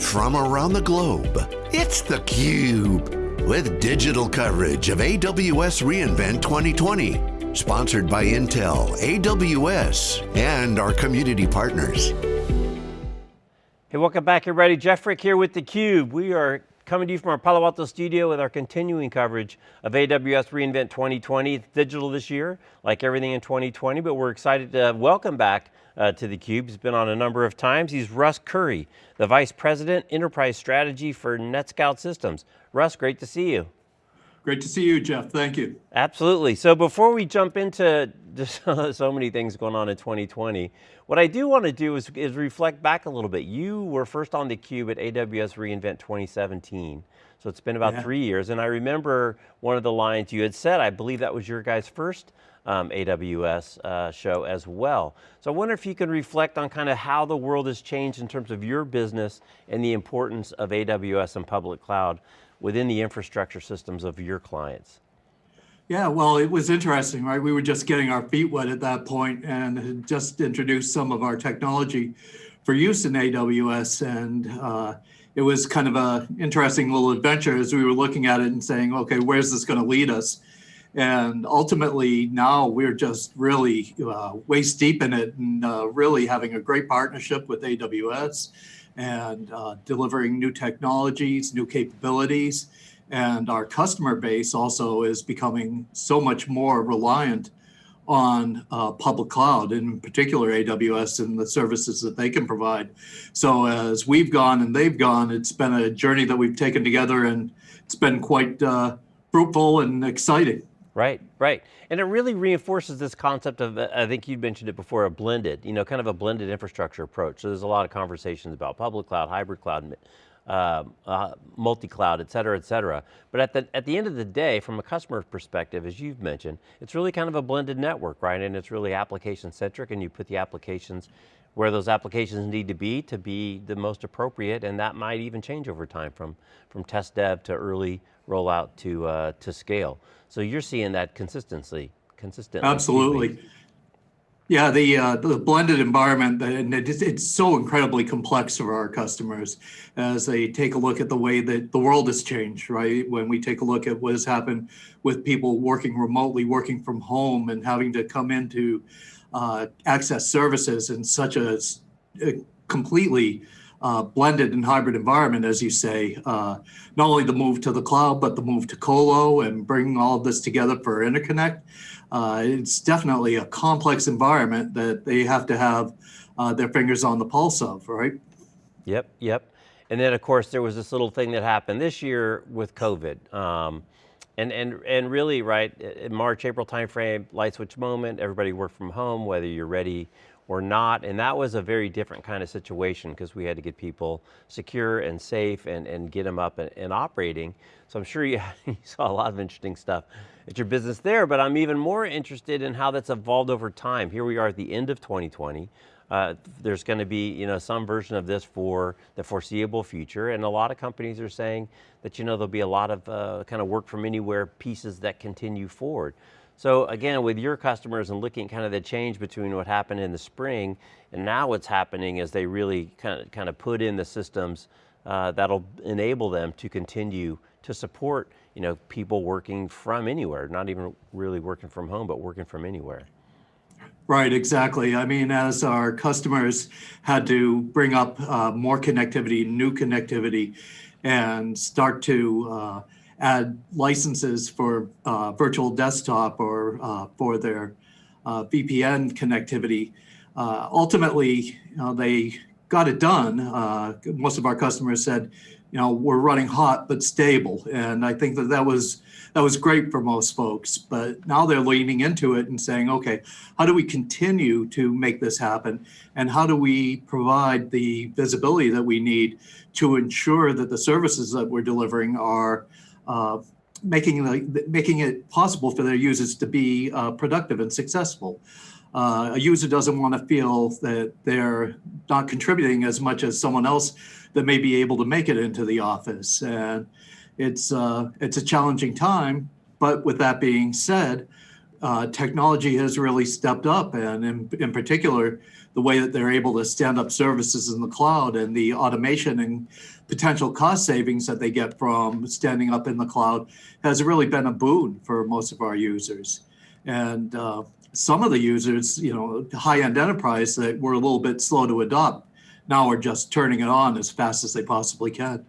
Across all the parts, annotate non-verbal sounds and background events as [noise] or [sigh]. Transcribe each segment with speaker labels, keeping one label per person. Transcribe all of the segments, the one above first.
Speaker 1: from around the globe. It's theCUBE, with digital coverage of AWS reInvent 2020. Sponsored by Intel, AWS, and our community partners.
Speaker 2: Hey, welcome back everybody. Jeff Frick here with theCUBE. We are coming to you from our Palo Alto studio with our continuing coverage of AWS reInvent 2020. It's digital this year, like everything in 2020, but we're excited to welcome back uh, to theCUBE. He's been on a number of times. He's Russ Currie, the Vice President, Enterprise Strategy for NetScout Systems. Russ, great to see you.
Speaker 3: Great to see you, Jeff. Thank you.
Speaker 2: Absolutely. So before we jump into [laughs] just so many things going on in 2020, what I do want to do is, is reflect back a little bit. You were first on theCUBE at AWS reInvent 2017. So it's been about yeah. three years, and I remember one of the lines you had said, I believe that was your guys' first um, AWS uh, show as well. So I wonder if you can reflect on kind of how the world has changed in terms of your business and the importance of AWS and public cloud within the infrastructure systems of your clients.
Speaker 3: Yeah, well, it was interesting, right? We were just getting our feet wet at that point and had just introduced some of our technology for use in AWS. And uh, it was kind of a interesting little adventure as we were looking at it and saying, okay, where's this going to lead us? And ultimately, now we're just really uh, waist deep in it and uh, really having a great partnership with AWS and uh, delivering new technologies, new capabilities. And our customer base also is becoming so much more reliant on uh, public cloud, in particular AWS and the services that they can provide. So as we've gone and they've gone, it's been a journey that we've taken together and it's been quite uh, fruitful and exciting.
Speaker 2: Right, right. And it really reinforces this concept of, I think you mentioned it before, a blended, you know, kind of a blended infrastructure approach. So there's a lot of conversations about public cloud, hybrid cloud, uh, uh, multi-cloud, et cetera, et cetera. But at the, at the end of the day, from a customer perspective, as you've mentioned, it's really kind of a blended network, right? And it's really application centric and you put the applications where those applications need to be to be the most appropriate and that might even change over time from, from test dev to early rollout to, uh, to scale. So you're seeing that consistency, consistently.
Speaker 3: Absolutely. Yeah, the uh, the blended environment, and it's, it's so incredibly complex for our customers as they take a look at the way that the world has changed, right? When we take a look at what has happened with people working remotely, working from home, and having to come into uh, access services in such a, a completely uh, blended and hybrid environment, as you say, uh, not only the move to the cloud, but the move to colo and bringing all of this together for interconnect. Uh, it's definitely a complex environment that they have to have uh, their fingers on the pulse of, right?
Speaker 2: Yep, yep. And then of course there was this little thing that happened this year with COVID. Um, and, and, and really, right, in March, April timeframe, light switch moment, everybody worked from home, whether you're ready or not, and that was a very different kind of situation because we had to get people secure and safe and, and get them up and, and operating. So I'm sure you, [laughs] you, saw a lot of interesting stuff at your business there, but I'm even more interested in how that's evolved over time. Here we are at the end of 2020. Uh, there's going to be you know, some version of this for the foreseeable future, and a lot of companies are saying that you know, there'll be a lot of uh, kind of work from anywhere pieces that continue forward. So again, with your customers and looking kind of the change between what happened in the spring and now what's happening is they really kind of, kind of put in the systems uh, that'll enable them to continue to support you know, people working from anywhere, not even really working from home, but working from anywhere.
Speaker 3: Right, exactly. I mean, as our customers had to bring up uh, more connectivity, new connectivity, and start to uh, add licenses for uh, virtual desktop or uh, for their uh, VPN connectivity. Uh, ultimately, they got it done. Uh, most of our customers said, you know, we're running hot but stable, and I think that that was that was great for most folks. But now they're leaning into it and saying, okay, how do we continue to make this happen, and how do we provide the visibility that we need to ensure that the services that we're delivering are making, the, making it possible for their users to be uh, productive and successful. Uh, a user doesn't want to feel that they're not contributing as much as someone else that may be able to make it into the office. And it's, uh, it's a challenging time, but with that being said, uh, technology has really stepped up, and in, in particular, the way that they're able to stand up services in the cloud and the automation and potential cost savings that they get from standing up in the cloud has really been a boon for most of our users. And uh, some of the users, you know, high-end enterprise that were a little bit slow to adopt, now are just turning it on as fast as they possibly can.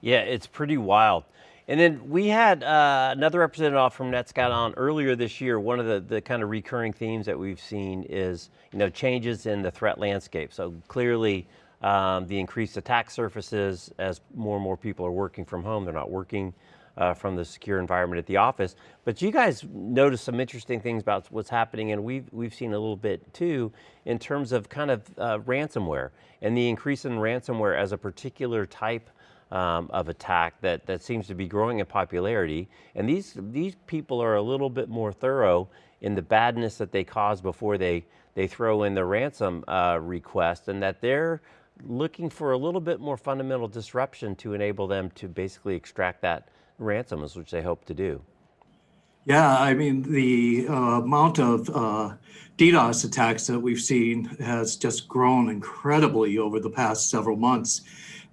Speaker 2: Yeah, it's pretty wild. And then we had uh, another representative from NetScout on earlier this year. One of the, the kind of recurring themes that we've seen is you know, changes in the threat landscape. So clearly um, the increased attack surfaces as more and more people are working from home, they're not working uh, from the secure environment at the office. But you guys noticed some interesting things about what's happening and we've, we've seen a little bit too in terms of kind of uh, ransomware and the increase in ransomware as a particular type um, of attack that, that seems to be growing in popularity. And these, these people are a little bit more thorough in the badness that they cause before they, they throw in the ransom uh, request and that they're looking for a little bit more fundamental disruption to enable them to basically extract that ransoms, which they hope to do.
Speaker 3: Yeah, I mean, the uh, amount of uh, DDoS attacks that we've seen has just grown incredibly over the past several months.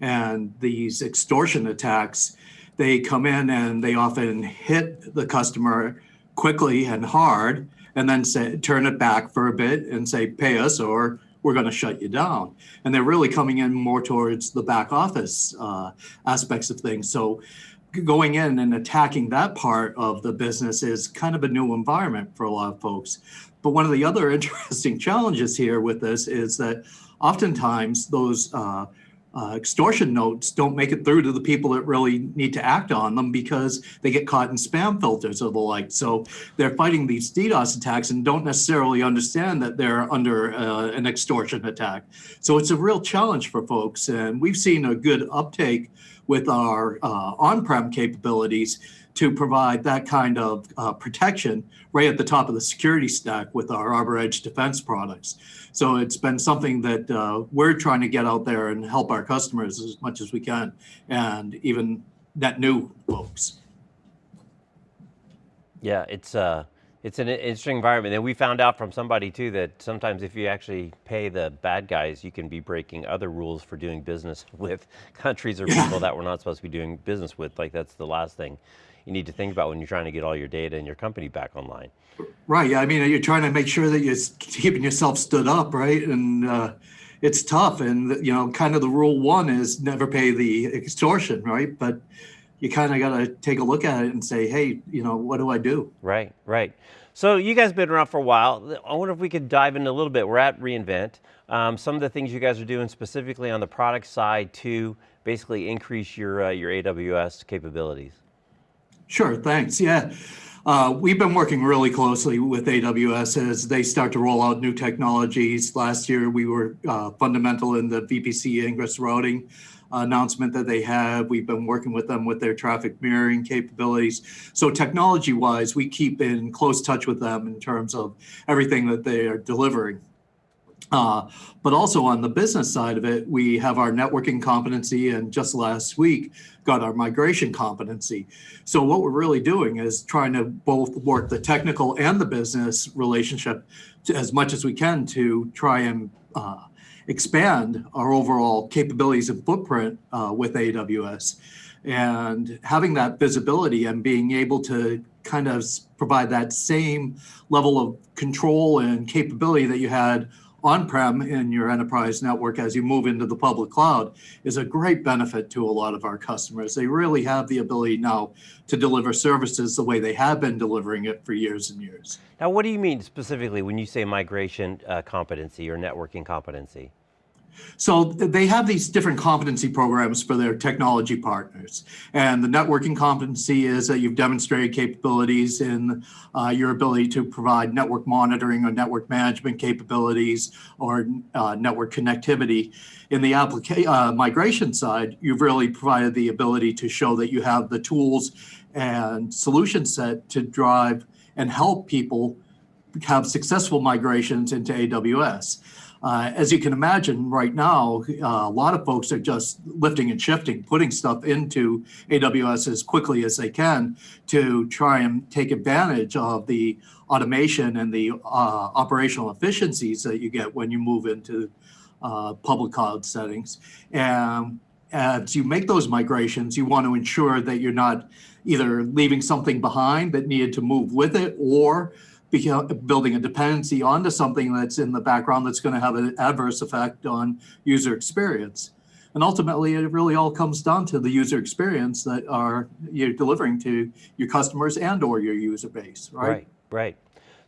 Speaker 3: And these extortion attacks, they come in and they often hit the customer quickly and hard, and then say, turn it back for a bit and say, pay us or we're going to shut you down. And they're really coming in more towards the back office uh, aspects of things. So going in and attacking that part of the business is kind of a new environment for a lot of folks. But one of the other [laughs] interesting challenges here with this is that oftentimes those uh, uh, extortion notes don't make it through to the people that really need to act on them because they get caught in spam filters or the like. So they're fighting these DDoS attacks and don't necessarily understand that they're under uh, an extortion attack. So it's a real challenge for folks. And we've seen a good uptake with our uh, on-prem capabilities to provide that kind of uh, protection right at the top of the security stack with our Arbor Edge defense products. So it's been something that uh, we're trying to get out there and help our customers as much as we can, and even net new folks.
Speaker 2: Yeah, it's uh, it's an interesting environment. And we found out from somebody too that sometimes if you actually pay the bad guys, you can be breaking other rules for doing business [laughs] with countries or people that we're not supposed to be doing business with. Like that's the last thing you need to think about when you're trying to get all your data and your company back online.
Speaker 3: Right. Yeah. I mean, you're trying to make sure that you're keeping yourself stood up, right? And uh, it's tough. And you know, kind of the rule one is never pay the extortion, right? But you kind of got to take a look at it and say, hey, you know, what do I do?
Speaker 2: Right. Right. So you guys been around for a while. I wonder if we could dive in a little bit. We're at reInvent. Um, some of the things you guys are doing specifically on the product side to basically increase your uh, your AWS capabilities.
Speaker 3: Sure, thanks. Yeah. Uh, we've been working really closely with AWS as they start to roll out new technologies. Last year, we were uh, fundamental in the VPC ingress routing announcement that they have. We've been working with them with their traffic mirroring capabilities. So technology-wise, we keep in close touch with them in terms of everything that they are delivering. Uh, but also on the business side of it, we have our networking competency and just last week got our migration competency. So what we're really doing is trying to both work the technical and the business relationship to, as much as we can to try and uh, expand our overall capabilities and footprint uh, with AWS. And having that visibility and being able to kind of provide that same level of control and capability that you had on-prem in your enterprise network as you move into the public cloud is a great benefit to a lot of our customers. They really have the ability now to deliver services the way they have been delivering it for years and years.
Speaker 2: Now what do you mean specifically when you say migration uh, competency or networking competency?
Speaker 3: So they have these different competency programs for their technology partners. And the networking competency is that you've demonstrated capabilities in uh, your ability to provide network monitoring or network management capabilities or uh, network connectivity. In the application uh, migration side, you've really provided the ability to show that you have the tools and solution set to drive and help people have successful migrations into AWS. Uh, as you can imagine, right now, uh, a lot of folks are just lifting and shifting, putting stuff into AWS as quickly as they can to try and take advantage of the automation and the uh, operational efficiencies that you get when you move into uh, public cloud settings. And as you make those migrations, you want to ensure that you're not either leaving something behind that needed to move with it or building a dependency onto something that's in the background that's going to have an adverse effect on user experience. And ultimately, it really all comes down to the user experience that are you're delivering to your customers and or your user base, right?
Speaker 2: Right, right.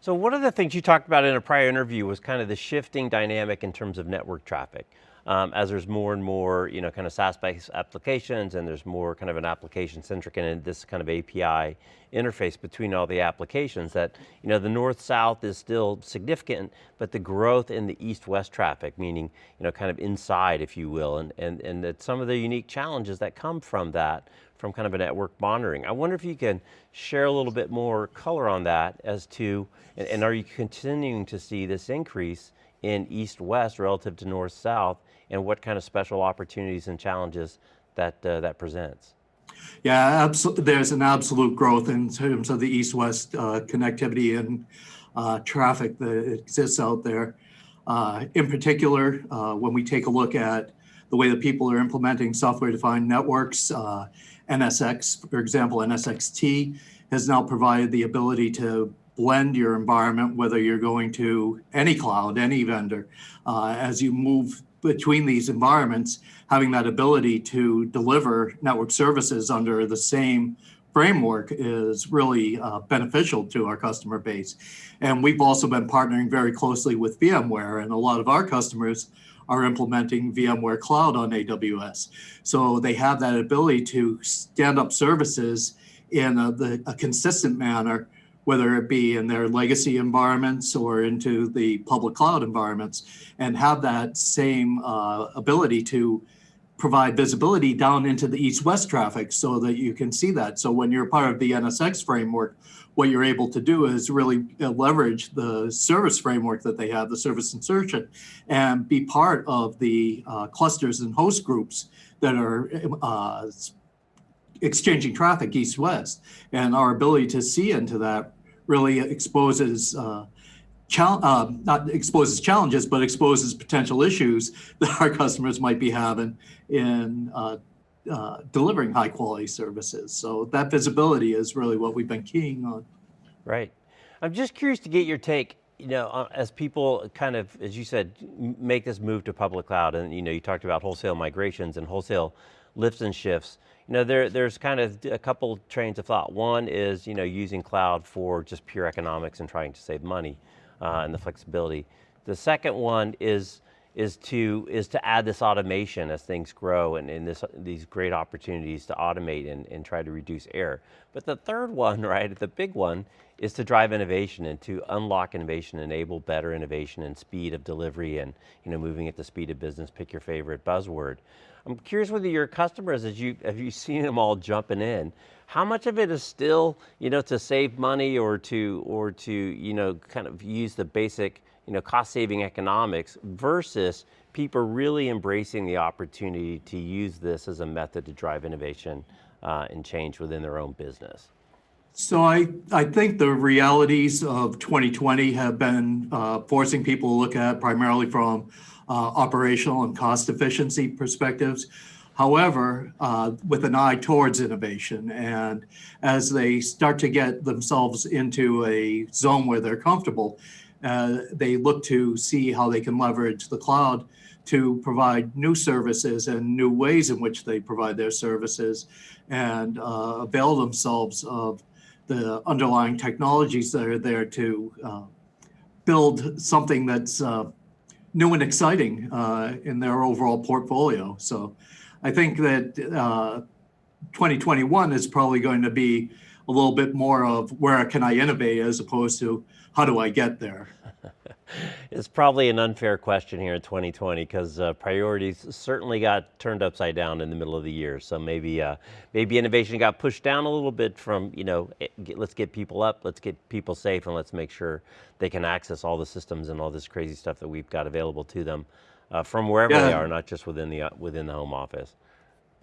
Speaker 2: So one of the things you talked about in a prior interview was kind of the shifting dynamic in terms of network traffic um, as there's more and more, you know, kind of SaaS-based applications and there's more kind of an application-centric and this kind of API interface between all the applications that, you know, the north-south is still significant, but the growth in the east-west traffic, meaning, you know, kind of inside, if you will, and, and, and that some of the unique challenges that come from that, from kind of a network monitoring. I wonder if you can share a little bit more color on that as to, and, and are you continuing to see this increase in east-west relative to north-south and what kind of special opportunities and challenges that, uh, that presents?
Speaker 3: Yeah. There's an absolute growth in terms of the east-west uh, connectivity and uh, traffic that exists out there. Uh, in particular, uh, when we take a look at the way that people are implementing software-defined networks, uh, NSX, for example, NSXT has now provided the ability to blend your environment, whether you're going to any cloud, any vendor, uh, as you move between these environments, having that ability to deliver network services under the same framework is really uh, beneficial to our customer base. And we've also been partnering very closely with VMware, and a lot of our customers are implementing VMware Cloud on AWS. So they have that ability to stand up services in a, the, a consistent manner whether it be in their legacy environments or into the public cloud environments, and have that same uh, ability to provide visibility down into the east-west traffic so that you can see that. So when you're part of the NSX framework, what you're able to do is really uh, leverage the service framework that they have, the service insertion, and be part of the uh, clusters and host groups that are uh, exchanging traffic east-west. And our ability to see into that really exposes uh, uh, not exposes challenges, but exposes potential issues [laughs] that our customers might be having in uh, uh, delivering high quality services. So that visibility is really what we've been keying on.
Speaker 2: Right. I'm just curious to get your take, you know, uh, as people kind of, as you said, make this move to public cloud and you know, you talked about wholesale migrations and wholesale lifts and shifts. You know, there, there's kind of a couple trains of thought. One is, you know, using cloud for just pure economics and trying to save money uh, and the flexibility. The second one is, is to is to add this automation as things grow and, and this these great opportunities to automate and, and try to reduce error. But the third one, [laughs] right, the big one, is to drive innovation and to unlock innovation, enable better innovation and speed of delivery and you know moving at the speed of business, pick your favorite buzzword. I'm curious whether your customers, as you, have you seen them all jumping in, how much of it is still, you know, to save money or to, or to, you know, kind of use the basic, you know, cost saving economics versus people really embracing the opportunity to use this as a method to drive innovation uh, and change within their own business?
Speaker 3: So I, I think the realities of 2020 have been uh, forcing people to look at primarily from uh, operational and cost efficiency perspectives. However, uh, with an eye towards innovation, and as they start to get themselves into a zone where they're comfortable, uh, they look to see how they can leverage the cloud to provide new services and new ways in which they provide their services and uh, avail themselves of the underlying technologies that are there to uh, build something that's uh, new and exciting uh, in their overall portfolio. So I think that uh, 2021 is probably going to be a little bit more of where can I innovate as opposed to how do I get there. [laughs]
Speaker 2: It's probably an unfair question here in 2020 because uh, priorities certainly got turned upside down in the middle of the year. So maybe uh, maybe innovation got pushed down a little bit from you know eh, let's get people up, let's get people safe, and let's make sure they can access all the systems and all this crazy stuff that we've got available to them uh, from wherever
Speaker 3: Yeah.
Speaker 2: they are, not just within the uh, within the home office.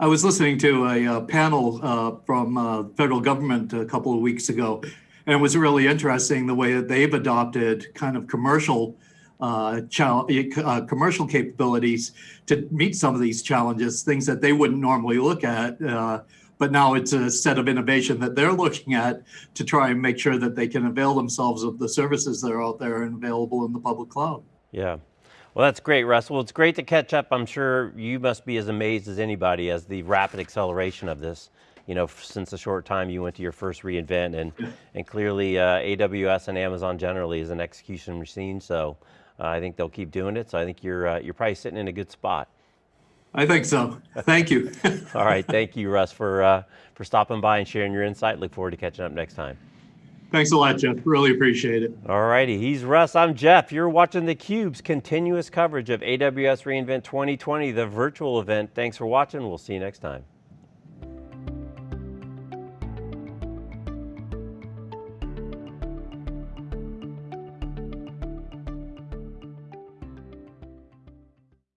Speaker 3: I was listening to a, uh panel uh, from uh, federal government a couple of weeks ago, and it was really interesting the way that they've adopted kind of commercial uh, uh, commercial capabilities to meet some of these challenges, things that they wouldn't normally look at. Uh, but now it's a set of innovation that they're looking at to try and make sure that they can avail themselves of the services that are out there and available in the public cloud.
Speaker 2: Yeah. Well, that's great, Russ. Well, it's great to catch up. I'm sure you must be as amazed as anybody as the rapid acceleration of this. You know, since the short time you went to your first reInvent, and and clearly uh, AWS and Amazon generally is an execution machine. So uh, I think they'll keep doing it. So I think you're uh, you're probably sitting in a good spot.
Speaker 3: I think so. Thank you. [laughs]
Speaker 2: All right, thank you, Russ, for uh, for stopping by and sharing your insight. Look forward to catching up next time.
Speaker 3: Thanks a lot, Jeff. Really appreciate it.
Speaker 2: All righty, he's Russ, I'm Jeff. You're watching theCUBE's continuous coverage of AWS reInvent 2020, the virtual event. Thanks for watching, we'll see you next time.